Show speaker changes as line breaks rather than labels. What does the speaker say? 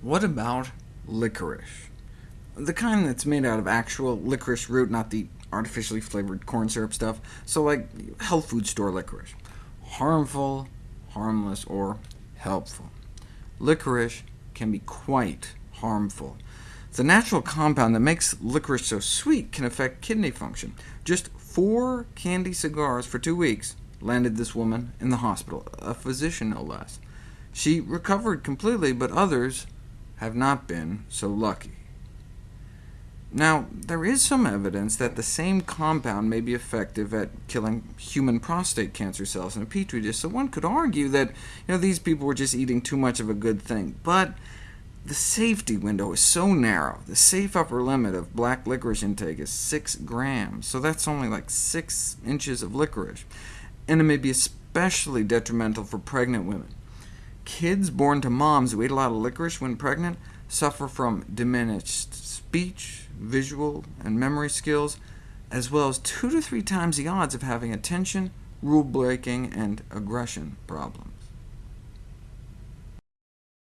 What about licorice? The kind that's made out of actual licorice root, not the artificially flavored corn syrup stuff, so like health food store licorice. Harmful, harmless, or helpful. Licorice can be quite harmful. The natural compound that makes licorice so sweet can affect kidney function. Just four candy cigars for two weeks landed this woman in the hospital, a physician no less. She recovered completely, but others have not been so lucky. Now, there is some evidence that the same compound may be effective at killing human prostate cancer cells in a petri dish, so one could argue that you know, these people were just eating too much of a good thing. But the safety window is so narrow. The safe upper limit of black licorice intake is 6 grams, so that's only like 6 inches of licorice, and it may be especially detrimental for pregnant women. Kids born to moms who ate a lot of licorice when pregnant suffer from diminished speech, visual, and memory skills, as well as two to three times the odds of having attention, rule-breaking, and aggression problems.